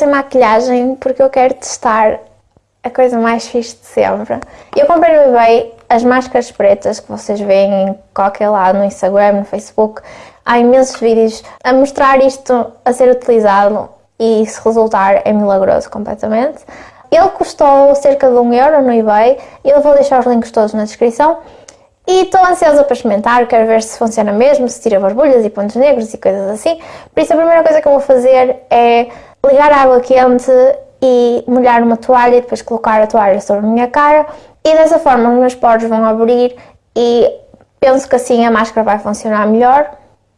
sem maquilhagem porque eu quero testar a coisa mais fixe de sempre. Eu comprei no eBay as máscaras pretas que vocês veem em qualquer lado, no Instagram, no Facebook. Há imensos vídeos a mostrar isto a ser utilizado e se resultar é milagroso completamente. Ele custou cerca de um euro no eBay e eu vou deixar os links todos na descrição. E estou ansiosa para experimentar, quero ver se funciona mesmo, se tira borbulhas e pontos negros e coisas assim. Por isso a primeira coisa que eu vou fazer é ligar água quente e molhar uma toalha e depois colocar a toalha sobre a minha cara e dessa forma os meus poros vão abrir e penso que assim a máscara vai funcionar melhor.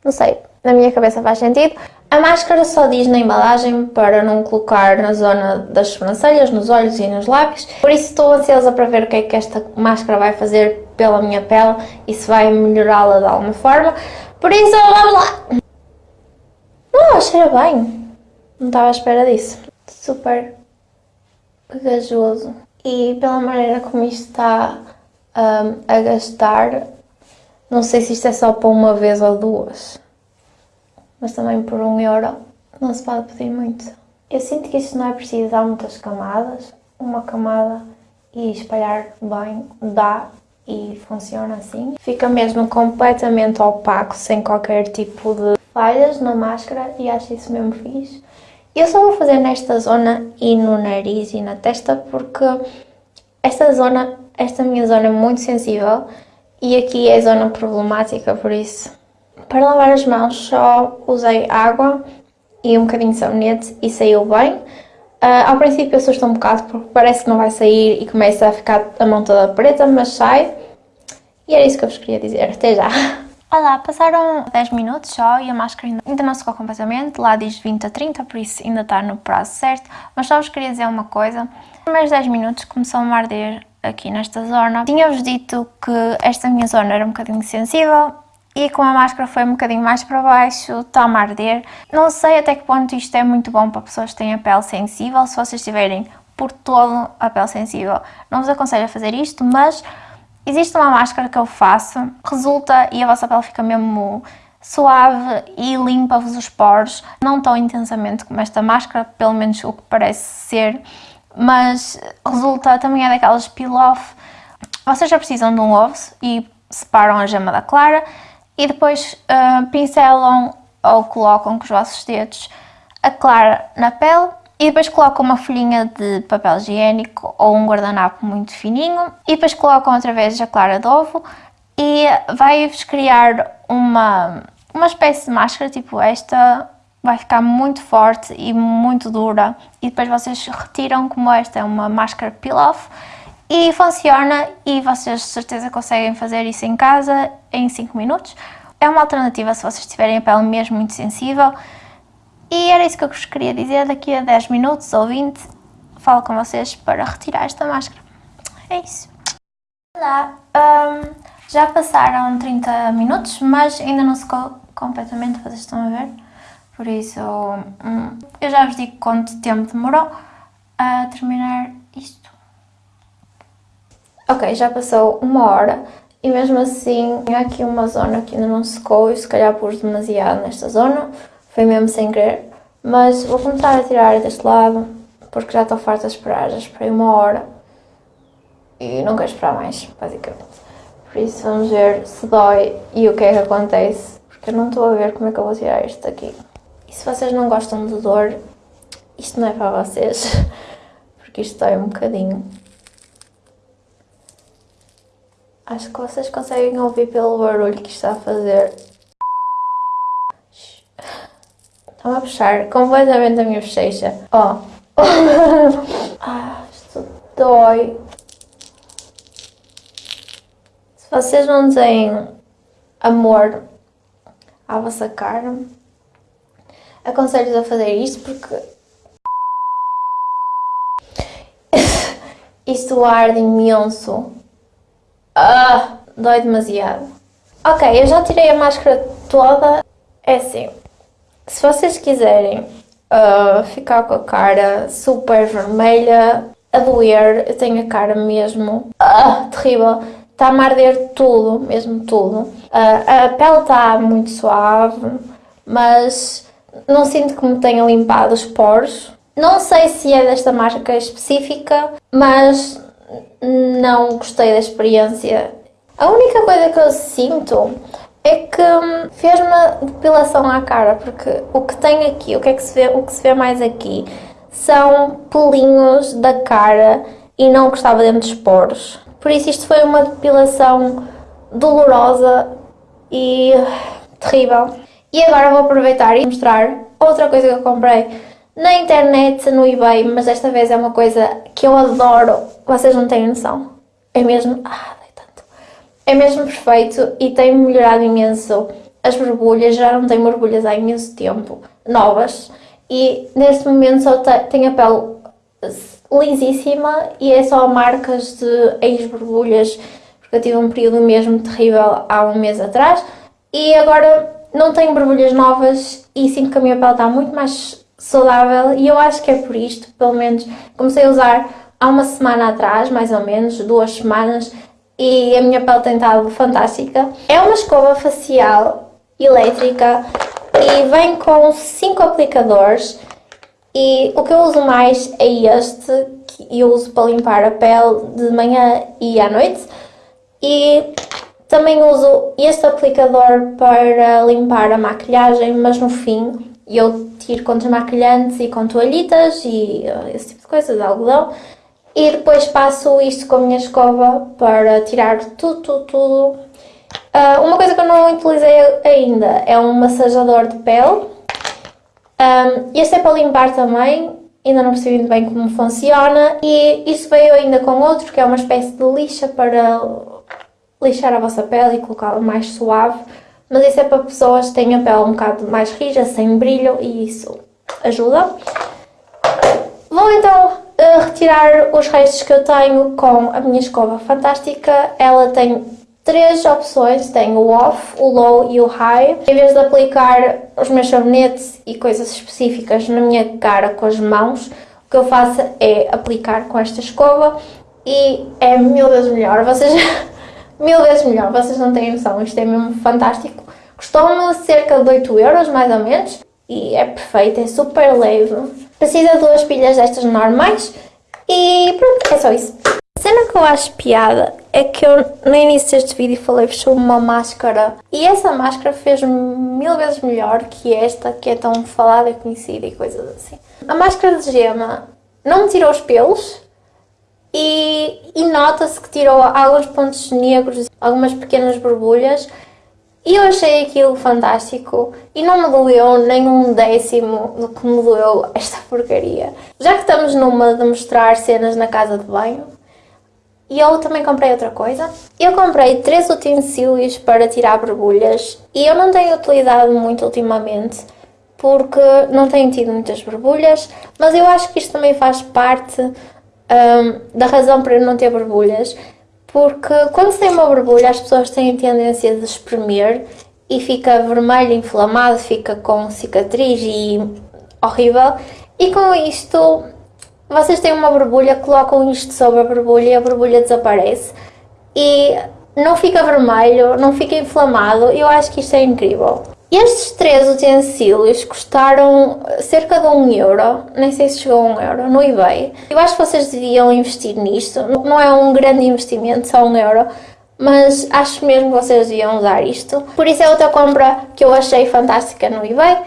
Não sei, na minha cabeça faz sentido. A máscara só diz na embalagem para não colocar na zona das sobrancelhas, nos olhos e nos lábios. Por isso estou ansiosa para ver o que é que esta máscara vai fazer pela minha pele e se vai melhorá-la de alguma forma. Por isso, vamos lá! Oh, cheira bem! Não estava à espera disso. Super pegajoso. E pela maneira como isto está um, a gastar, não sei se isto é só para uma vez ou duas mas também por um euro não se pode pedir muito. Eu sinto que isto não é preciso dar muitas camadas, uma camada e espalhar bem dá e funciona assim. Fica mesmo completamente opaco, sem qualquer tipo de falhas na máscara e acho isso mesmo fixe. Eu só vou fazer nesta zona e no nariz e na testa porque esta zona, esta minha zona é muito sensível e aqui é zona problemática, por isso para lavar as mãos só usei água e um bocadinho de sabonete e saiu bem. Uh, ao princípio assusta um bocado porque parece que não vai sair e começa a ficar a mão toda preta, mas sai. E era isso que eu vos queria dizer. Até já! Olá, passaram 10 minutos só e a máscara ainda não secou completamente, lá diz 20 a 30, por isso ainda está no prazo certo, mas só vos queria dizer uma coisa. Nos primeiros 10 minutos começou a arder aqui nesta zona. Tinha-vos dito que esta minha zona era um bocadinho sensível, e com a máscara foi um bocadinho mais para baixo, está-me a arder. Não sei até que ponto isto é muito bom para pessoas que têm a pele sensível, se vocês tiverem por todo a pele sensível, não vos aconselho a fazer isto, mas existe uma máscara que eu faço, resulta e a vossa pele fica mesmo suave e limpa-vos os poros, não tão intensamente como esta máscara, pelo menos o que parece ser, mas resulta também é daquelas peel-off. Vocês já precisam de um ovo e separam a gema da clara e depois uh, pincelam ou colocam com os vossos dedos a clara na pele e depois colocam uma folhinha de papel higiênico ou um guardanapo muito fininho. E depois colocam outra vez a clara de ovo. E vai-vos criar uma, uma espécie de máscara tipo esta, vai ficar muito forte e muito dura. E depois vocês retiram como esta é uma máscara peel-off. E funciona. E vocês de certeza conseguem fazer isso em casa em 5 minutos. É uma alternativa se vocês tiverem a pele mesmo muito sensível. E era isso que eu vos queria dizer, daqui a 10 minutos ou 20 falo com vocês para retirar esta máscara. É isso. Olá, um, já passaram 30 minutos, mas ainda não secou completamente, vocês estão a ver. Por isso, um, eu já vos digo quanto tempo demorou a terminar isto. Ok, já passou uma hora e mesmo assim tinha aqui uma zona que ainda não secou e se calhar pus demasiado nesta zona, foi mesmo sem querer. Mas vou começar a tirar deste lado porque já estou farta de esperar, já esperei uma hora e não quero esperar mais, basicamente. Por isso vamos ver se dói e o que é que acontece, porque eu não estou a ver como é que eu vou tirar isto daqui. E se vocês não gostam de dor, isto não é para vocês, porque isto dói um bocadinho. Acho que vocês conseguem ouvir pelo barulho que está a fazer. Estão a puxar completamente a minha bochecha. Ó. Oh. ah, isto dói. Se vocês não têm amor à vossa cara, aconselho-vos a fazer isto porque isto arde imenso. Ah, dói demasiado. Ok, eu já tirei a máscara toda. É assim, se vocês quiserem uh, ficar com a cara super vermelha, a doer, eu tenho a cara mesmo uh, terrível. Está-me a arder tudo, mesmo tudo. Uh, a pele está muito suave, mas não sinto que me tenha limpado os poros. Não sei se é desta marca específica, mas não gostei da experiência. A única coisa que eu sinto é que hum, fez uma depilação à cara, porque o que tem aqui, o que é que se vê, o que se vê mais aqui, são pelinhos da cara e não que estava dentro dos poros. Por isso isto foi uma depilação dolorosa e terrível. E agora vou aproveitar e mostrar outra coisa que eu comprei na internet, no eBay, mas desta vez é uma coisa que eu adoro. Vocês não têm noção. É mesmo... Ah. É mesmo perfeito e tem melhorado imenso as borbulhas. Já não tenho borbulhas há imenso tempo, novas. E neste momento só tenho a pele lisíssima e é só marcas de ex-borbulhas, porque eu tive um período mesmo terrível há um mês atrás. E agora não tenho borbulhas novas e sinto que a minha pele está muito mais saudável e eu acho que é por isto, pelo menos comecei a usar há uma semana atrás, mais ou menos, duas semanas, e a minha pele tem estado fantástica. É uma escova facial elétrica e vem com 5 aplicadores e o que eu uso mais é este, que eu uso para limpar a pele de manhã e à noite e também uso este aplicador para limpar a maquilhagem, mas no fim eu tiro com desmaquilhantes e com toalhitas e uh, esse tipo de coisas, de algodão. E depois passo isto com a minha escova para tirar tudo, tudo, tudo. Uh, uma coisa que eu não utilizei ainda é um massajador de pele. Um, este é para limpar também, ainda não percebi muito bem como funciona. E isto veio ainda com outro, que é uma espécie de lixa para lixar a vossa pele e colocá-la mais suave, mas isso é para pessoas que têm a pele um bocado mais rija, sem brilho e isso ajuda. Vou então uh, retirar os restos que eu tenho com a minha escova fantástica. Ela tem três opções, tem o off, o low e o high. Em vez de aplicar os meus sabonetes e coisas específicas na minha cara com as mãos, o que eu faço é aplicar com esta escova e é mil vezes melhor. Vocês mil vezes melhor, vocês não têm noção, isto é mesmo fantástico. Custou-me cerca de 8 euros, mais ou menos, e é perfeito, é super leve. Precisa de duas pilhas destas normais e pronto, é só isso. A cena que eu acho piada é que eu no início deste vídeo falei-vos sobre uma máscara e essa máscara fez mil vezes melhor que esta que é tão falada e conhecida e coisas assim. A máscara de gema não me tirou os pelos, e, e nota-se que tirou alguns pontos negros, algumas pequenas borbulhas e eu achei aquilo fantástico e não me doeu nem um décimo do que me doeu esta porcaria. Já que estamos numa de mostrar cenas na casa de banho, e eu também comprei outra coisa. Eu comprei três utensílios para tirar borbulhas e eu não tenho utilizado muito ultimamente porque não tenho tido muitas borbulhas, mas eu acho que isto também faz parte um, da razão para eu não ter borbulhas, porque quando tem uma borbulha as pessoas têm tendência de espremer e fica vermelho, inflamado, fica com cicatriz e horrível. E com isto, vocês têm uma borbulha, colocam isto sobre a borbulha e a borbulha desaparece. E não fica vermelho, não fica inflamado, eu acho que isto é incrível. Estes três utensílios custaram cerca de um euro, nem sei se chegou a um euro, no eBay. Eu acho que vocês deviam investir nisto, não é um grande investimento, só um euro, mas acho mesmo que vocês deviam usar isto. Por isso é outra compra que eu achei fantástica no eBay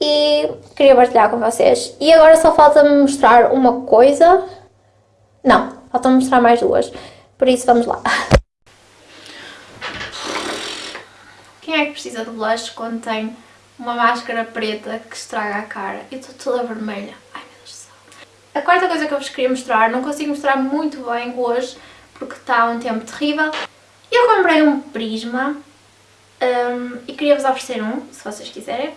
e queria partilhar com vocês. E agora só falta-me mostrar uma coisa, não, falta-me mostrar mais duas, por isso vamos lá. Quem é que precisa de blush quando tem uma máscara preta que estraga a cara? Eu estou toda vermelha. Ai meu Deus do céu. A quarta coisa que eu vos queria mostrar, não consigo mostrar muito bem hoje porque está um tempo terrível. Eu comprei um prisma um, e queria-vos oferecer um, se vocês quiserem.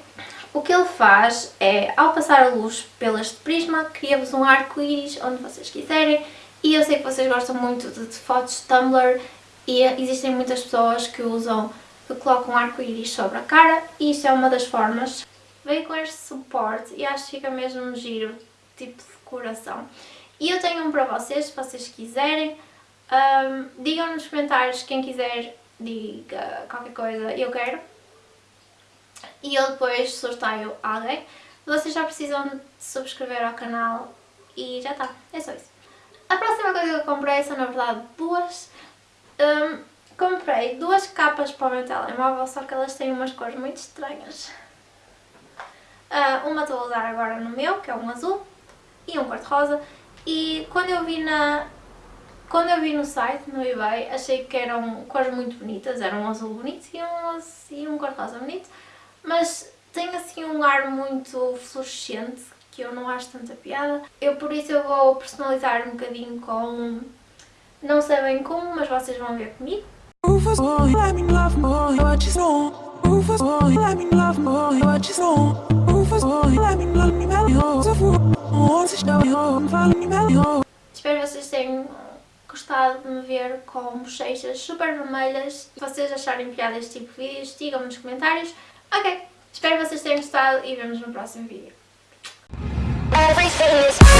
O que ele faz é, ao passar a luz pelo este prisma, cria-vos um arco-íris onde vocês quiserem. E eu sei que vocês gostam muito de, de fotos Tumblr e existem muitas pessoas que usam que um arco-íris sobre a cara e isto é uma das formas. Veio com este suporte e acho que fica mesmo giro, tipo de decoração. E eu tenho um para vocês, se vocês quiserem. Um, digam nos comentários, quem quiser, diga qualquer coisa, eu quero. E eu depois sorteio alguém. Vocês já precisam de subscrever ao canal e já está, é só isso. A próxima coisa que eu comprei são na verdade duas. Um, comprei duas capas para o meu telemóvel, só que elas têm umas cores muito estranhas. Uh, uma estou a usar agora no meu, que é um azul, e um cor-de-rosa. E quando eu vi na... Quando eu vi no site, no eBay, achei que eram cores muito bonitas, eram um azul bonito e um, e um cor-de-rosa bonito, mas tem assim um ar muito fluorescente, que eu não acho tanta piada. Eu por isso eu vou personalizar um bocadinho com... Não sei bem como, mas vocês vão ver comigo. Espero que vocês tenham gostado de me ver com bochechas super vermelhas. Se vocês acharem piada este tipo de vídeos, digam-me nos comentários. Ok, espero que vocês tenham gostado e vemos no próximo vídeo. Everything is